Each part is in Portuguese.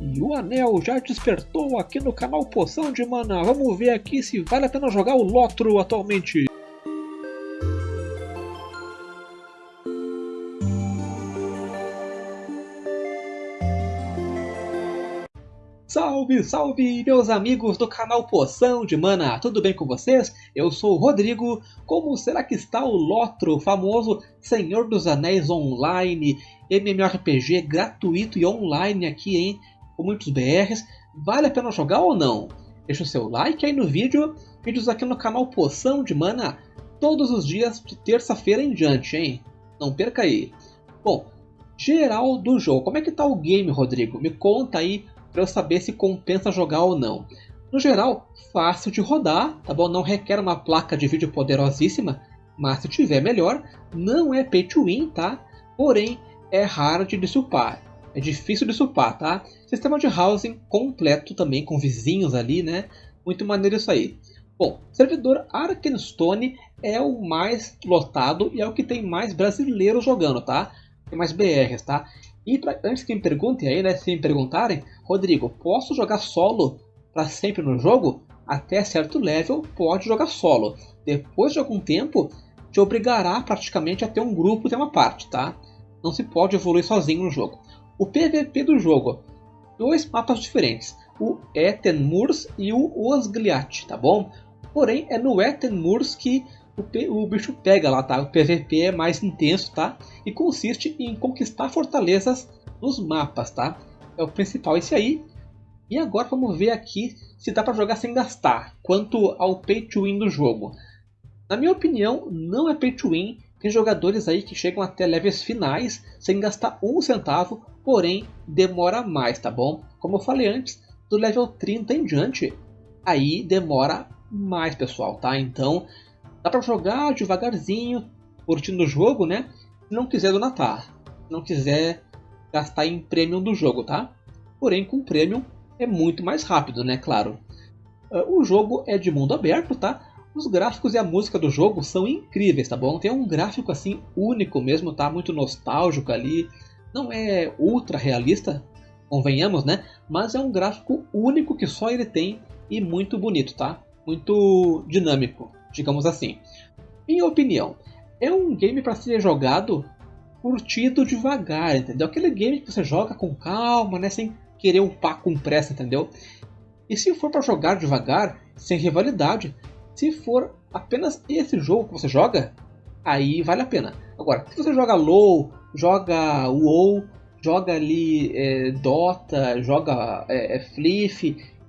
E o anel já despertou aqui no canal Poção de Mana. Vamos ver aqui se vale a pena jogar o Lotro atualmente. Salve, salve, meus amigos do canal Poção de Mana, tudo bem com vocês? Eu sou o Rodrigo. Como será que está o Lotro, famoso Senhor dos Anéis Online, MMORPG gratuito e online aqui, hein? Com muitos BRs. Vale a pena jogar ou não? Deixa o seu like aí no vídeo. Vídeos aqui no canal Poção de Mana todos os dias de terça-feira em diante, hein? Não perca aí. Bom, geral do jogo. Como é que tá o game, Rodrigo? Me conta aí para eu saber se compensa jogar ou não. No geral, fácil de rodar, tá bom? Não requer uma placa de vídeo poderosíssima, mas se tiver melhor, não é pay to win, tá? Porém, é hard de supar. É difícil de supar, tá? Sistema de housing completo também, com vizinhos ali, né? Muito maneiro isso aí. Bom, servidor Arkenstone é o mais lotado e é o que tem mais brasileiros jogando, tá? Tem mais BRs, tá? E pra, antes que me perguntem aí, né, se me perguntarem, Rodrigo, posso jogar solo para sempre no jogo? Até certo level pode jogar solo. Depois de algum tempo, te obrigará praticamente a ter um grupo de uma parte, tá? Não se pode evoluir sozinho no jogo. O PVP do jogo, dois mapas diferentes, o Ethen Moors e o Osgliat, tá bom? Porém, é no Ethen Moors que o, o bicho pega lá, tá? O PVP é mais intenso, tá? E consiste em conquistar fortalezas nos mapas, tá? É o principal esse aí. E agora vamos ver aqui se dá para jogar sem gastar. Quanto ao pay to win do jogo. Na minha opinião, não é pay to win. Tem jogadores aí que chegam até levels finais sem gastar um centavo, porém demora mais, tá bom? Como eu falei antes, do level 30 em diante, aí demora mais, pessoal, tá? Então, Dá para jogar devagarzinho, curtindo o jogo, né? Se não quiser donatar, se não quiser gastar em premium do jogo, tá? Porém, com premium é muito mais rápido, né? Claro. Ah, o jogo é de mundo aberto, tá? Os gráficos e a música do jogo são incríveis, tá bom? Tem um gráfico assim único mesmo, tá? Muito nostálgico ali. Não é ultra realista, convenhamos, né? Mas é um gráfico único que só ele tem e muito bonito, tá? Muito dinâmico digamos assim. Minha opinião, é um game para ser jogado curtido devagar, entendeu? Aquele game que você joga com calma, né, sem querer upar com pressa, entendeu? E se for para jogar devagar, sem rivalidade, se for apenas esse jogo que você joga, aí vale a pena. Agora, se você joga LoL, joga WoW, joga ali é, Dota, joga é, é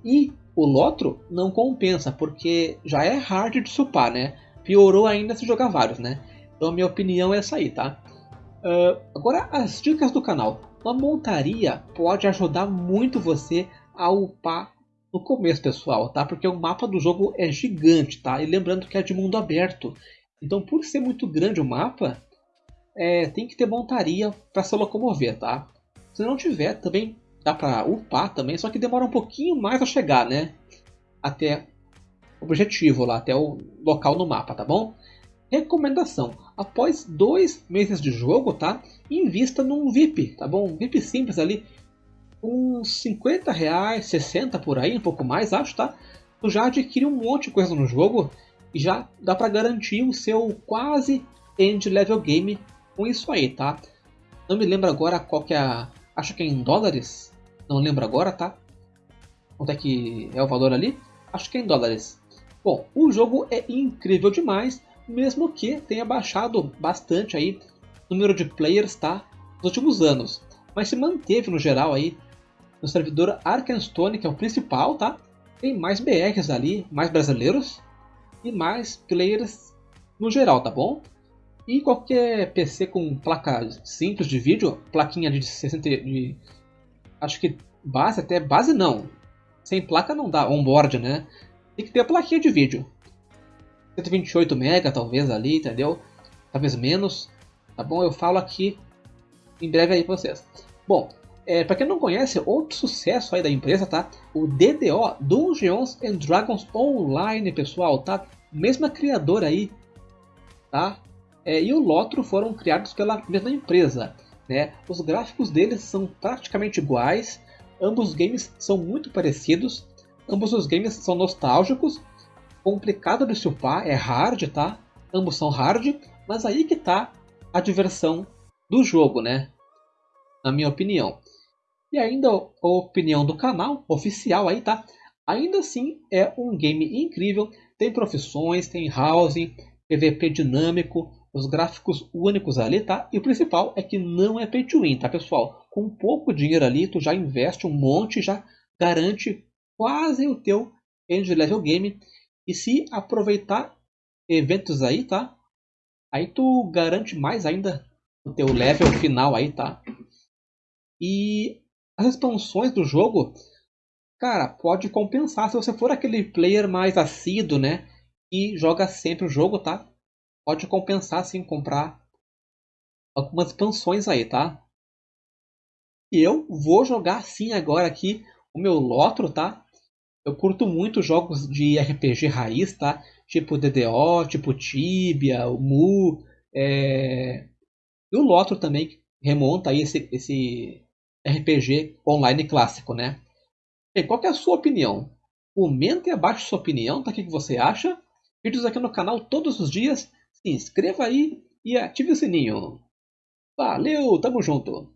e o Lotro não compensa, porque já é hard de supar, né? Piorou ainda se jogar vários, né? Então a minha opinião é essa aí, tá? Uh, agora as dicas do canal. Uma montaria pode ajudar muito você a upar no começo, pessoal, tá? Porque o mapa do jogo é gigante, tá? E lembrando que é de mundo aberto. Então, por ser muito grande o mapa, é, tem que ter montaria para se locomover, tá? Se não tiver, também dá pra upar também, só que demora um pouquinho mais a chegar, né? Até o objetivo lá, até o local no mapa, tá bom? Recomendação: após dois meses de jogo, tá? Invista num VIP, tá bom? Um VIP simples ali, uns 50 reais, 60 por aí, um pouco mais, acho, tá? Tu já adquire um monte de coisa no jogo e já dá para garantir o seu quase end level game com isso aí, tá? Não me lembro agora qual que é a. Acho que é em dólares não lembro agora, tá? Quanto é que é o valor ali? Acho que é em dólares. Bom, o jogo é incrível demais, mesmo que tenha baixado bastante aí o número de players, tá? Nos últimos anos. Mas se manteve no geral aí no servidor Arkenstone, que é o principal, tá? Tem mais BRs ali, mais brasileiros e mais players no geral, tá bom? E qualquer PC com placa simples de vídeo, plaquinha de 60 de acho que base até base não. Sem placa não dá onboard, né? Tem que ter a plaquinha de vídeo. 128 MB talvez ali, entendeu? Talvez menos. Tá bom? Eu falo aqui em breve aí pra vocês. Bom, é, para quem não conhece, outro sucesso aí da empresa, tá? O DDO, Dungeons and Dragons Online, pessoal, tá? Mesma criadora aí, tá? É, e o Lotro foram criados pela mesma empresa. Né? Os gráficos deles são praticamente iguais, Ambos os games são muito parecidos, ambos os games são nostálgicos, complicado de chupar, é hard, tá? Ambos são hard, mas aí que tá a diversão do jogo, né? Na minha opinião. E ainda a opinião do canal oficial aí, tá? Ainda assim é um game incrível, tem profissões, tem housing, PVP dinâmico, os gráficos únicos ali, tá? E o principal é que não é pay to win, tá, pessoal? Com pouco dinheiro ali, tu já investe um monte, já garante quase o teu end level game. E se aproveitar eventos aí, tá? Aí tu garante mais ainda o teu level final aí, tá? E as expansões do jogo, cara, pode compensar se você for aquele player mais assíduo, né? E joga sempre o jogo, tá? Pode compensar sim comprar algumas expansões aí, tá? E eu vou jogar sim agora aqui o meu Lotro, tá? Eu curto muito jogos de RPG raiz, tá? Tipo DDO, tipo Tibia, o Mu, é... e o Lotro também remonta aí esse, esse RPG online clássico, né? E qual é a sua opinião? Comente abaixo sua opinião, tá? O que você acha? Vídeos aqui no canal todos os dias. Se inscreva aí e ative o sininho. Valeu, tamo junto!